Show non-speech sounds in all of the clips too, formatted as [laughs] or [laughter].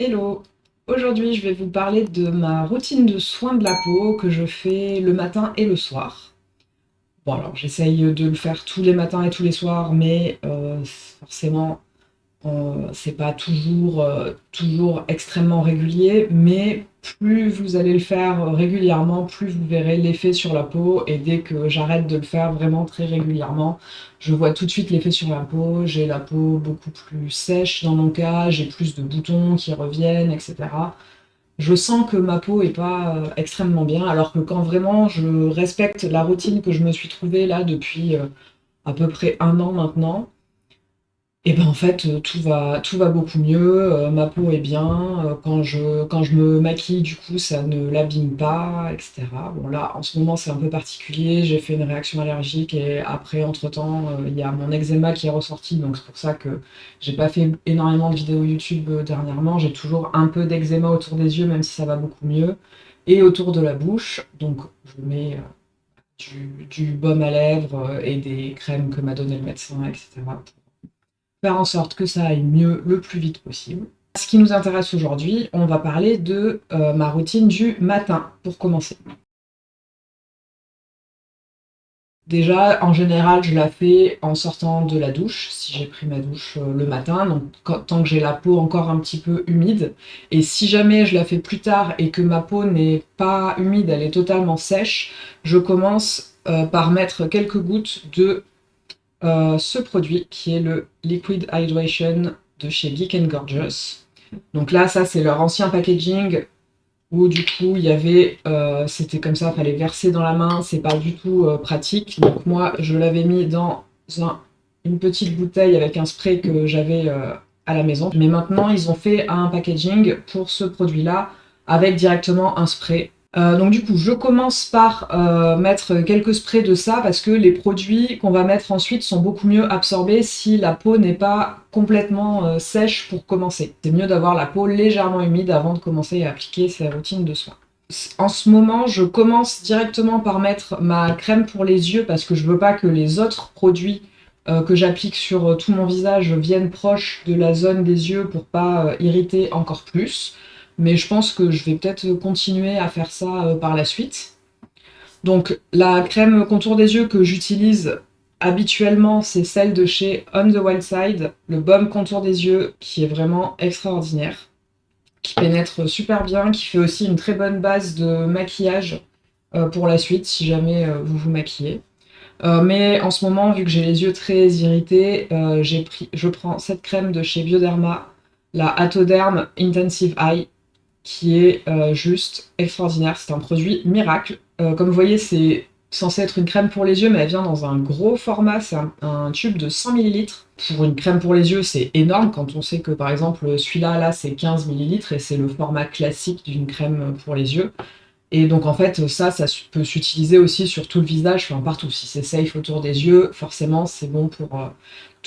Hello Aujourd'hui, je vais vous parler de ma routine de soins de la peau que je fais le matin et le soir. Bon alors, j'essaye de le faire tous les matins et tous les soirs, mais euh, forcément, euh, c'est pas toujours, euh, toujours extrêmement régulier, mais plus vous allez le faire régulièrement, plus vous verrez l'effet sur la peau, et dès que j'arrête de le faire vraiment très régulièrement, je vois tout de suite l'effet sur la peau, j'ai la peau beaucoup plus sèche dans mon cas, j'ai plus de boutons qui reviennent, etc. Je sens que ma peau est pas euh, extrêmement bien, alors que quand vraiment je respecte la routine que je me suis trouvée là depuis à peu près un an maintenant, et ben en fait, euh, tout va, tout va beaucoup mieux, euh, ma peau est bien, euh, quand je, me maquille, du coup, ça ne l'abîme pas, etc. Bon là, en ce moment, c'est un peu particulier, j'ai fait une réaction allergique et après, entre-temps, il y a mon eczéma qui est ressorti, donc c'est pour ça que j'ai pas fait énormément de vidéos YouTube dernièrement. J'ai toujours un peu d'eczéma autour des yeux, même si ça va beaucoup mieux, et autour de la bouche, donc je mets du, du baume à lèvres et des crèmes que m'a donné le médecin, etc faire en sorte que ça aille mieux le plus vite possible. Ce qui nous intéresse aujourd'hui, on va parler de euh, ma routine du matin, pour commencer. Déjà, en général, je la fais en sortant de la douche, si j'ai pris ma douche euh, le matin, donc tant que j'ai la peau encore un petit peu humide. Et si jamais je la fais plus tard et que ma peau n'est pas humide, elle est totalement sèche, je commence euh, par mettre quelques gouttes de euh, ce produit qui est le Liquid Hydration de chez Geek Gorgeous. Donc là, ça c'est leur ancien packaging où du coup il y avait, euh, c'était comme ça, fallait verser dans la main, c'est pas du tout euh, pratique. Donc moi je l'avais mis dans une petite bouteille avec un spray que j'avais à la maison. Mais maintenant ils ont fait un packaging pour ce produit là avec directement un spray euh, donc du coup, je commence par euh, mettre quelques sprays de ça parce que les produits qu'on va mettre ensuite sont beaucoup mieux absorbés si la peau n'est pas complètement euh, sèche pour commencer. C'est mieux d'avoir la peau légèrement humide avant de commencer à appliquer ces routines de soins. En ce moment, je commence directement par mettre ma crème pour les yeux parce que je veux pas que les autres produits que j'applique sur tout mon visage viennent proche de la zone des yeux pour pas irriter encore plus mais je pense que je vais peut-être continuer à faire ça euh, par la suite. Donc la crème contour des yeux que j'utilise habituellement, c'est celle de chez On The Wild Side, le baume contour des yeux, qui est vraiment extraordinaire, qui pénètre super bien, qui fait aussi une très bonne base de maquillage euh, pour la suite, si jamais euh, vous vous maquillez. mais en ce moment, vu que j'ai les yeux très irrités, je prends cette crème de chez Bioderma, la Atoderm Intensive Eye, qui est euh, juste extraordinaire. C'est un produit miracle. Euh, comme vous voyez, c'est censé être une crème pour les yeux, mais elle vient dans un gros format. C'est un, tube de 100 ml. Pour une crème pour les yeux, c'est énorme quand on sait que, par exemple, celui-là, là, c'est 15 ml et c'est le format classique d'une crème pour les yeux. Et donc en fait, ça, ça peut s'utiliser aussi sur tout le visage, enfin partout. Si c'est safe autour des yeux, forcément, c'est bon pour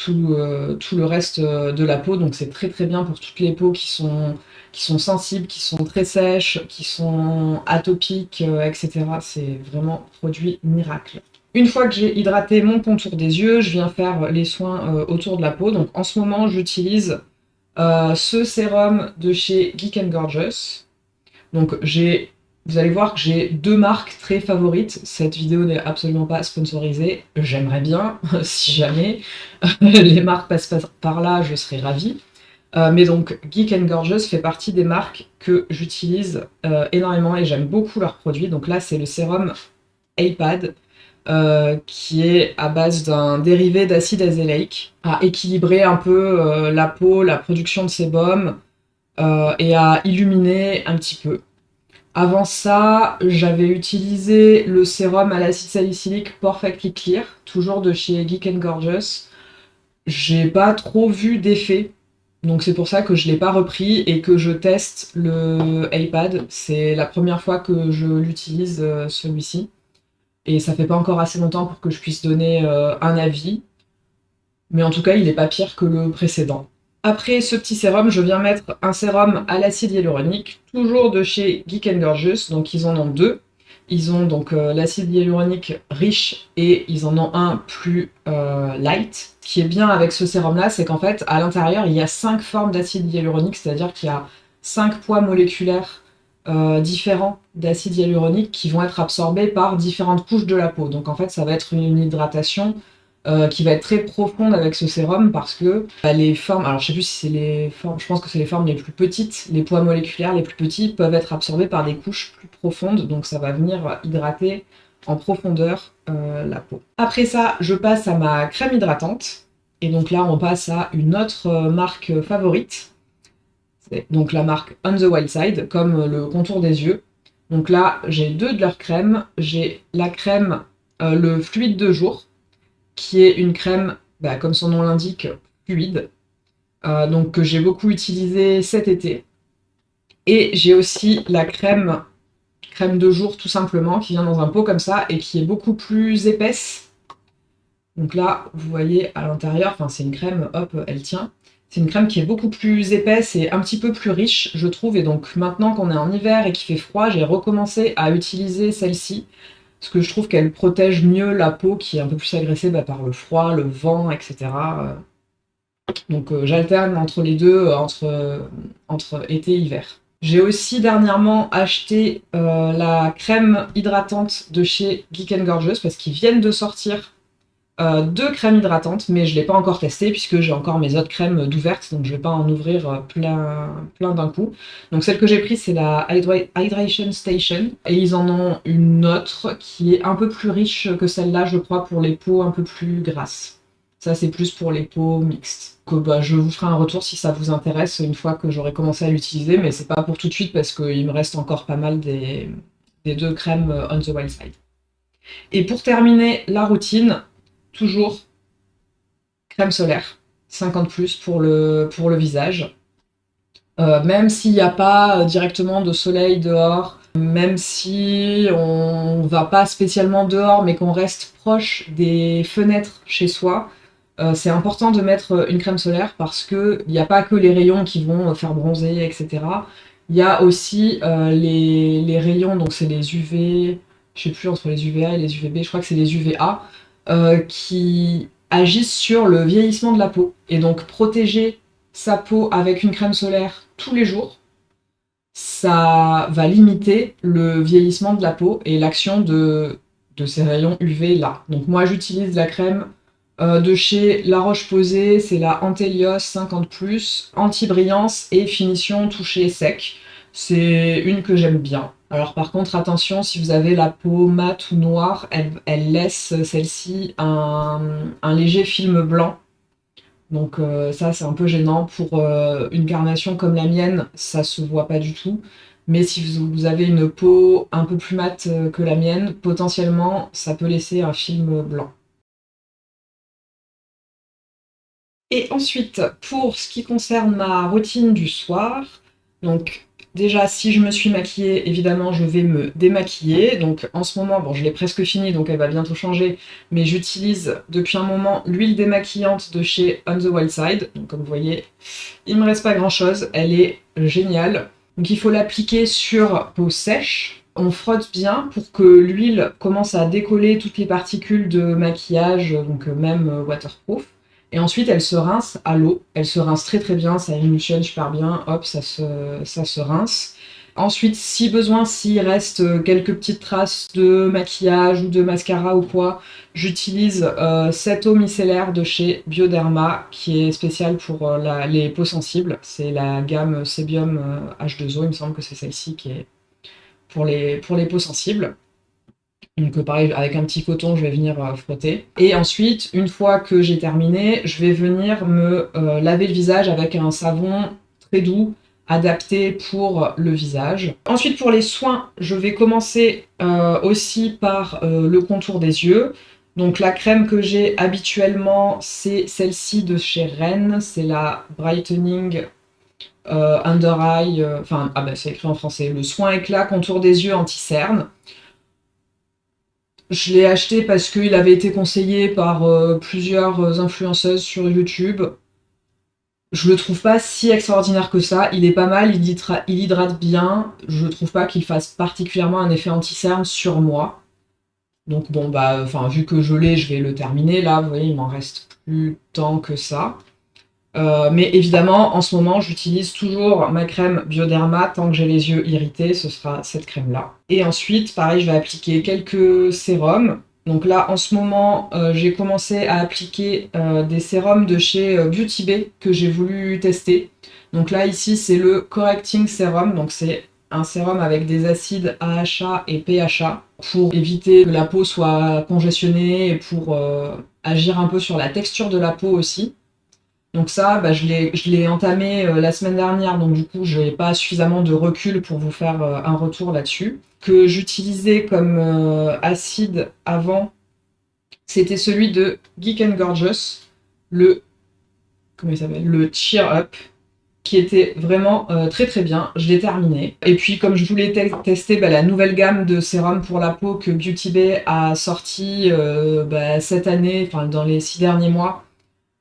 euh, tout, le reste de la peau. Donc c'est très très bien pour toutes les peaux qui sont sensibles, qui sont très sèches, qui sont atopiques, euh, etc. C'est vraiment produit miracle. Une fois que j'ai hydraté mon contour des yeux, je viens faire les soins euh, autour de la peau. Donc en ce moment, j'utilise euh, ce sérum de chez Geek Gorgeous. Donc j'ai, vous allez voir que j'ai deux marques très favorites. Cette vidéo n'est absolument pas sponsorisée. J'aimerais bien, [laughs] si jamais [laughs] les marques passent par là, je serais ravie. Euh, mais donc, Geek Gorgeous fait partie des marques que j'utilise euh, énormément et j'aime beaucoup leurs produits. Donc là, c'est le sérum iPad, euh, qui est à base d'un dérivé d'acide azélaïque, à équilibrer un peu la peau, la production de sébum, et à illuminer un petit peu. Avant ça, j'avais utilisé le sérum à l'acide salicylique Perfectly Clear, toujours de chez Geek Gorgeous. J'ai pas trop vu d'effet donc c'est pour ça que je l'ai pas repris et que je teste le iPad. C'est la première fois que je l'utilise euh, celui-ci. Et ça fait pas encore assez longtemps pour que je puisse donner euh, un avis. Mais en tout cas, il n'est pas pire que le précédent. Après ce petit sérum, je viens mettre un sérum à l'acide hyaluronique, toujours de chez Geek Gorgeous, donc ils en ont deux. Ils ont donc euh, l'acide hyaluronique riche et ils en ont un plus euh, light. Ce qui est bien avec ce sérum là, c'est qu'en fait à l'intérieur il y a cinq formes d'acide hyaluronique, c'est-à-dire qu'il y a cinq poids moléculaires euh, différents d'acide hyaluronique qui vont être absorbés par différentes couches de la peau. Donc en fait, ça va être une hydratation euh, qui va être très profonde avec ce sérum parce que bah, les formes, alors je sais plus si c'est les formes, je pense que c'est les formes les plus petites, les poids moléculaires les plus petits peuvent être absorbés par des couches plus profondes, donc ça va venir hydrater en profondeur euh, la peau. Après ça, je passe à ma crème hydratante, et donc là on passe à une autre marque favorite, donc la marque On the Wild Side, comme le contour des yeux. Donc là, j'ai deux de leurs crèmes. J'ai la crème, euh, le fluide de jour, qui est une crème, bah, comme son nom l'indique, fluide, euh, donc que j'ai beaucoup utilisé cet été. Et j'ai aussi la crème, crème de jour tout simplement, qui vient dans un pot comme ça, et qui est beaucoup plus épaisse. Donc là, vous voyez à l'intérieur, enfin c'est une crème, hop, elle tient. C'est une crème qui est beaucoup plus épaisse et un petit peu plus riche, je trouve. Et donc maintenant qu'on est en hiver et qu'il fait froid, j'ai recommencé à utiliser celle-ci. Parce que je trouve qu'elle protège mieux la peau qui est un peu plus agressée bah, par le froid, le vent, etc. Donc euh, j'alterne entre les deux, euh, entre, entre été et hiver. J'ai aussi dernièrement acheté euh, la crème hydratante de chez Geek Gorgeous parce qu'ils viennent de sortir euh, deux crèmes hydratantes, mais je ne l'ai pas encore testé puisque j'ai encore mes autres crèmes d'ouvertes, donc je ne vais pas en ouvrir euh, plein, plein d'un coup. Donc celle que j'ai prise, c'est la Hydration Station, et ils en ont une autre qui est un peu plus riche que celle-là, je crois, pour les peaux un peu plus grasses. Ça, c'est plus pour les peaux mixtes. Bah, je vous ferai un retour si ça vous intéresse une fois que j'aurai commencé à l'utiliser, mais c'est pas pour tout de suite parce qu'il me reste encore pas mal des, des deux crèmes euh, On the Wild Side. Et pour terminer la routine, toujours crème solaire, 50 plus pour le, visage. Euh, même s'il n'y a pas directement de soleil dehors, même si on va pas spécialement dehors, mais qu'on reste proche des fenêtres chez soi, euh, c'est important de mettre une crème solaire parce qu'il n'y a pas que les rayons qui vont faire bronzer, etc. Il y a aussi euh, les, les, rayons, donc c'est les UV, je sais plus entre les UVA et les UVB, je crois que c'est les UVA, euh, qui agissent sur le vieillissement de la peau. Et donc protéger sa peau avec une crème solaire tous les jours, ça va limiter le vieillissement de la peau et l'action de, ces rayons UV là. Donc moi j'utilise la crème euh, de chez La Roche-Posay, c'est la Antelios 50+, anti-brillance et finition touché sec. C'est une que j'aime bien. Alors par contre, attention, si vous avez la peau mate ou noire, elle, laisse celle-ci un, léger film blanc. Donc euh, ça, c'est un peu gênant. Pour euh, une carnation comme la mienne, ça se voit pas du tout. Mais si vous avez une peau un peu plus mate euh, que la mienne, potentiellement, ça peut laisser un film blanc. Et ensuite, pour ce qui concerne ma routine du soir, donc Déjà, si je me suis maquillée, évidemment, je vais me démaquiller. Donc en ce moment, bon, je l'ai presque fini, donc elle va bientôt changer, mais j'utilise depuis un moment l'huile démaquillante de chez On The Wild Side. Donc comme vous voyez, il me reste pas grand-chose, elle est géniale. Donc il faut l'appliquer sur peau sèche. On frotte bien pour que l'huile commence à décoller toutes les particules de maquillage, donc même waterproof. Et ensuite, elle se rince à l'eau. Elle se rince très très bien, ça émulsionne super bien, hop, ça se, rince. Ensuite, si besoin, s'il reste quelques petites traces de maquillage ou de mascara ou quoi, j'utilise euh, cette eau micellaire de chez Bioderma qui est spéciale pour euh, les peaux sensibles. C'est la gamme Sebium H2O, euh, il me semble que c'est celle-ci qui est pour les peaux sensibles. Donc euh, pareil, avec un petit coton, je vais venir euh, frotter. Et ensuite, une fois que j'ai terminé, je vais venir me euh, laver le visage avec un savon très doux, adapté pour le visage. Ensuite, pour les soins, je vais commencer aussi par le contour des yeux. Donc la crème que j'ai habituellement, c'est celle-ci de chez Rennes, c'est la Brightening Under Eye, enfin, ah ben c'est écrit en français, le soin éclat contour des yeux anti-cerne. Je l'ai acheté parce qu'il avait été conseillé par euh, plusieurs euh, influenceuses sur YouTube. Je le trouve pas si extraordinaire que ça. Il est pas mal, il, hydrate bien. Je trouve pas qu'il fasse particulièrement un effet anti-cerne sur moi. Donc bon, bah, enfin, vu que je l'ai, je vais le terminer. Là, vous voyez, il m'en reste plus tant que ça. Euh, mais évidemment, en ce moment, j'utilise toujours ma crème Bioderma. Tant que j'ai les yeux irrités, ce sera cette crème-là. Et ensuite, pareil, je vais appliquer quelques sérums. Donc là, en ce moment, euh, j'ai commencé à appliquer euh, des sérums de chez Beauty Bay que j'ai voulu tester. Donc là, ici, c'est le Correcting Serum. Donc c'est un sérum avec des acides AHA et PHA pour éviter que la peau soit congestionnée et pour agir un peu sur la texture de la peau aussi. Donc ça, bah, je l'ai entamé euh, la semaine dernière, donc du coup, je n'ai pas suffisamment de recul pour vous faire euh, un retour là-dessus. Que j'utilisais comme euh, acide avant, c'était celui de Geek and Gorgeous, le, comment il s'appelle le Cheer Up, qui était vraiment très très bien. Je l'ai terminé. Et puis, comme je voulais tester bah, la nouvelle gamme de sérum pour la peau que Beauty Bay a sorti bah, cette année, enfin dans les six derniers mois,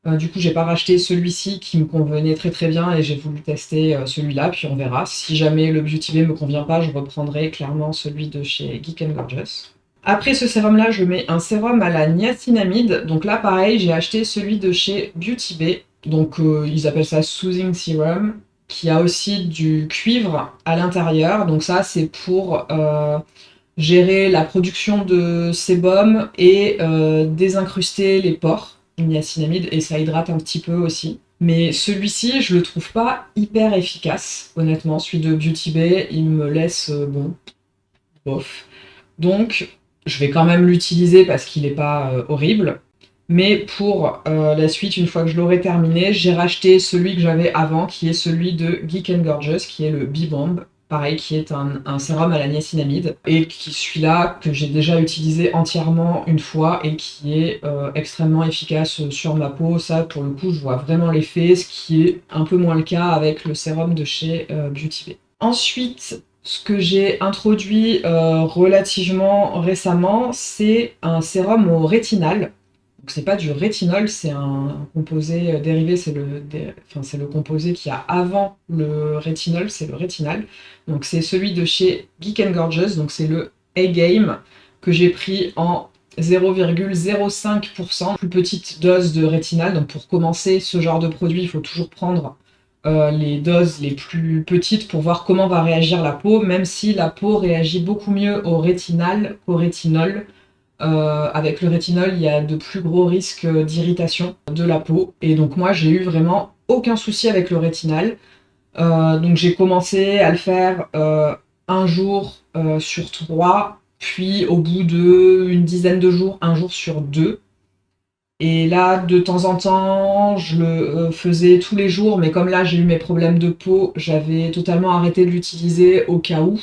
euh, du coup, j'ai pas racheté celui-ci qui me convenait très très bien et j'ai voulu tester euh, celui-là, puis on verra. Si jamais le Beauty Bay me convient pas, je reprendrai clairement celui de chez Geek Gorgeous. Après ce sérum-là, je mets un sérum à la niacinamide. Donc là, pareil, j'ai acheté celui de chez Beauty Bay. Donc euh, ils appellent ça Soothing Serum, qui a aussi du cuivre à l'intérieur. Donc ça, c'est pour gérer la production de sébum et désincruster les pores niacinamide et ça hydrate un petit peu aussi. Mais celui-ci, je le trouve pas hyper efficace, honnêtement. Celui de Beauty Bay, il me laisse, euh, bon, bof. Donc, je vais quand même l'utiliser parce qu'il n'est pas euh, horrible. Mais pour euh, la suite, une fois que je l'aurai terminé, j'ai racheté celui que j'avais avant, qui est celui de Geek and Gorgeous, qui est le B-Bomb pareil, qui est un, sérum à la niacinamide, et qui celui-là que j'ai déjà utilisé entièrement une fois et qui est euh, extrêmement efficace sur ma peau. Ça, pour le coup, je vois vraiment l'effet, ce qui est un peu moins le cas avec le sérum de chez euh, Beauty Bay. Ensuite, ce que j'ai introduit euh, relativement récemment, c'est un sérum au rétinal c'est pas du rétinol, c'est un composé euh, dérivé, c'est le, enfin, le composé qui a avant le rétinol, c'est le rétinal. Donc c'est celui de chez Geek and Gorgeous, donc c'est le A-Game que j'ai pris en 0,05%, plus petite dose de rétinal. Donc pour commencer ce genre de produit, il faut toujours prendre euh, les doses les plus petites pour voir comment va réagir la peau, même si la peau réagit beaucoup mieux au rétinal qu'au rétinol. Euh, avec le rétinol, il y a de plus gros risques d'irritation de la peau. Et donc moi, j'ai eu vraiment aucun souci avec le rétinal. Euh, donc j'ai commencé à le faire euh, un jour sur trois, puis au bout d'une dizaine de jours, un jour sur deux. Et là, de temps en temps, je le faisais tous les jours, mais comme là j'ai eu mes problèmes de peau, j'avais totalement arrêté de l'utiliser au cas où.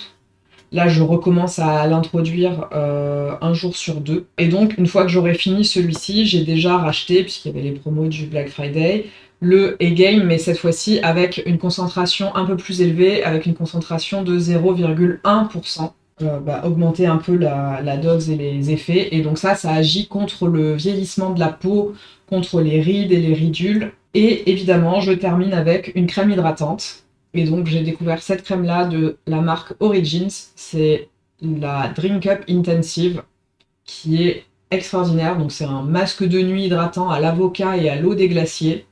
Là, je recommence à l'introduire euh, un jour sur deux. Et donc, une fois que j'aurai fini celui-ci, j'ai déjà racheté, puisqu'il y avait les promos du Black Friday, le A-Game, mais cette fois-ci avec une concentration un peu plus élevée, avec une concentration de 0,1%. Euh, bah, augmenter un peu la, la, dose et les effets. Et donc ça, ça agit contre le vieillissement de la peau, contre les rides et les ridules. Et évidemment, je termine avec une crème hydratante et donc j'ai découvert cette crème-là de la marque Origins. C'est la Drink Up Intensive qui est extraordinaire. Donc c'est un masque de nuit hydratant à l'avocat et à l'eau des glaciers.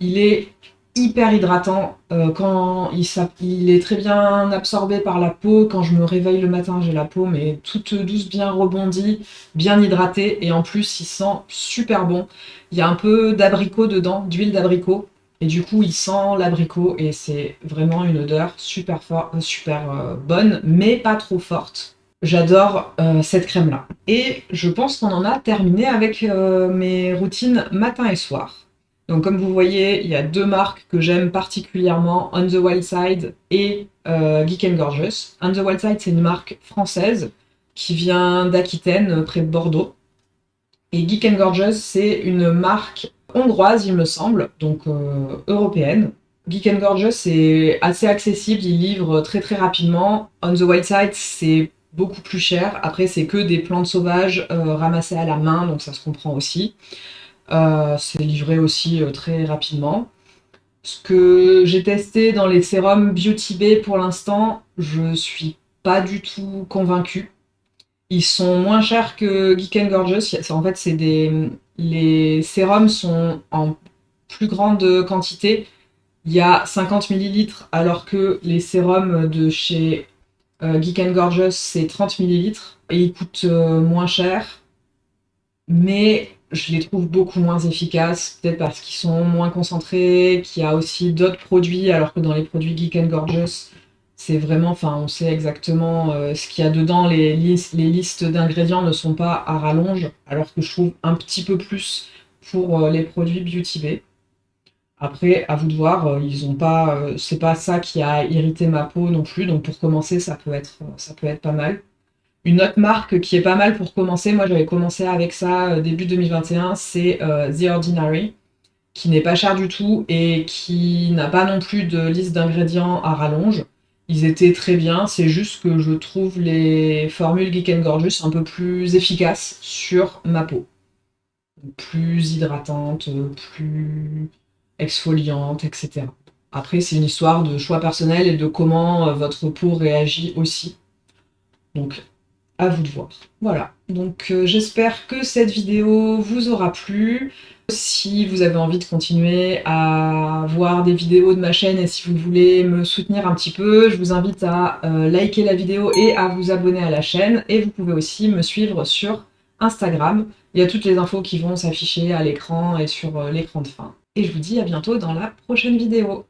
Il est hyper hydratant euh, quand il, il, est très bien absorbé par la peau. Quand je me réveille le matin, j'ai la peau mais toute douce, bien rebondie, bien hydratée et en plus il sent super bon. Il y a un peu d'abricot dedans, d'huile d'abricot et du coup, il sent l'abricot et c'est vraiment une odeur super, fort, euh, super euh, bonne, mais pas trop forte. J'adore euh, cette crème-là. Et je pense qu'on en a terminé avec mes routines matin et soir. Donc comme vous voyez, il y a deux marques que j'aime particulièrement, On the Wild Side et Geek and Gorgeous. On the Wild Side, c'est une marque française qui vient d'Aquitaine, près de Bordeaux. Et Geek and Gorgeous, c'est une marque hongroise, il me semble, donc euh, européenne. Geek and Gorgeous, c'est assez accessible, ils livrent très très rapidement. On the White Side, c'est beaucoup plus cher. Après, c'est que des plantes sauvages euh, ramassées à la main, donc ça se comprend aussi. Euh, c'est livré aussi très rapidement. Ce que j'ai testé dans les sérums Beauty Bay pour l'instant, je suis pas du tout convaincue. Ils sont moins chers que Geek and Gorgeous. En fait, c'est des, les sérums sont en plus grande quantité. Il y a 50 ml alors que les sérums de chez euh, Geek Gorgeous c'est 30 ml et ils coûtent euh, moins cher. Mais je les trouve beaucoup moins efficaces, peut-être parce qu'ils sont moins concentrés, qu'il y a aussi d'autres produits, alors que dans les produits Geek Gorgeous, c'est vraiment, enfin, on sait exactement euh, ce qu'il y a dedans. Les, listes d'ingrédients ne sont pas à rallonge, alors que je trouve un petit peu plus pour euh, les produits Beauty Bay. Après, à vous de voir, euh, ils ont pas, c'est pas ça qui a irrité ma peau non plus, donc pour commencer, ça peut être, ça peut être pas mal. Une autre marque qui est pas mal pour commencer, moi j'avais commencé avec ça début 2021, c'est The Ordinary, qui n'est pas cher du tout et qui n'a pas non plus de liste d'ingrédients à rallonge. Ils étaient très bien, c'est juste que je trouve les formules Geek Gorgeous un peu plus efficaces sur ma peau. Plus hydratantes, plus exfoliantes, etc. Après, c'est une histoire de choix personnel et de comment euh, votre peau réagit aussi. Donc, à vous de voir. Voilà, donc euh, j'espère que cette vidéo vous aura plu. Si vous avez envie de continuer à voir des vidéos de ma chaîne et si vous voulez me soutenir un petit peu, je vous invite à euh, liker la vidéo et à vous abonner à la chaîne. Et vous pouvez aussi me suivre sur Instagram. Il y a toutes les infos qui vont s'afficher à l'écran et sur euh, l'écran de fin. Et je vous dis à bientôt dans la prochaine vidéo.